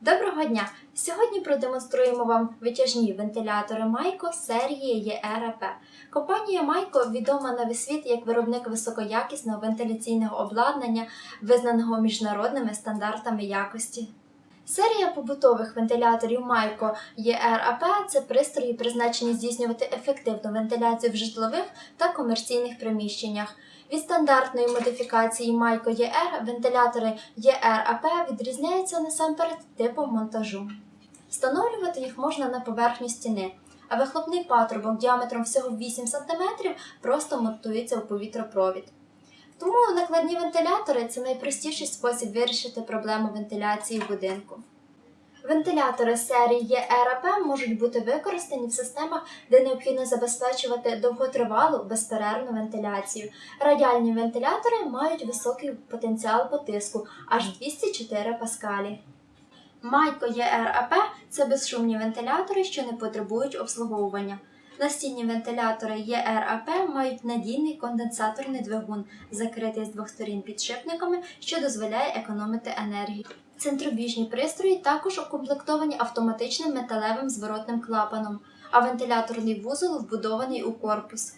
Доброго дня! Сьогодні продемонструємо вам витяжні вентилятори Майко серії ЄРП. Компанія Майко відома на весь світ як виробник високоякісного вентиляційного обладнання, визнаного міжнародними стандартами якості. Серія побутових вентиляторів Майко ЄРАП це пристрої, призначені здійснювати ефективну вентиляцію в житлових та комерційних приміщеннях. Від стандартної модифікації Майко ЄР вентилятори ЄРАП відрізняються насамперед типом монтажу. Встановлювати їх можна на поверхню стіни, а вихлопний патрубок діаметром всього 8 см просто монтується у повітропровід. Тому накладні вентилятори це найпростіший спосіб вирішити проблему вентиляції в будинку. Вентилятори серії ЄРАП можуть бути використані в системах, де необхідно забезпечувати довготривалу безперервну вентиляцію. Радіальні вентилятори мають високий потенціал по тиску аж 204 паскалі. Майко ЄРАП це безшумні вентилятори, що не потребують обслуговування. Настінні вентилятори ЄРАП мають надійний конденсаторний двигун, закритий з двох сторін підшипниками, що дозволяє економити енергію. Центробіжні пристрої також укомплектовані автоматичним металевим зворотним клапаном, а вентиляторний вузол вбудований у корпус.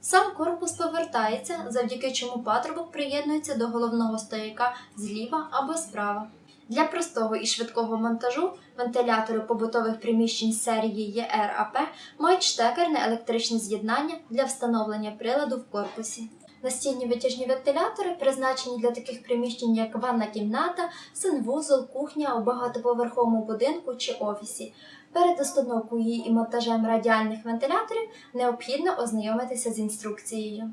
Сам корпус повертається, завдяки чому патрубок приєднується до головного стояка зліва або справа. Для простого і швидкого монтажу вентилятори побутових приміщень серії ЄРАП мають штекерне електричне з'єднання для встановлення приладу в корпусі. Настінні витяжні вентилятори призначені для таких приміщень, як ванна кімната, санвузол, кухня у багатоповерховому будинку чи офісі. Перед установкою і монтажем радіальних вентиляторів необхідно ознайомитися з інструкцією.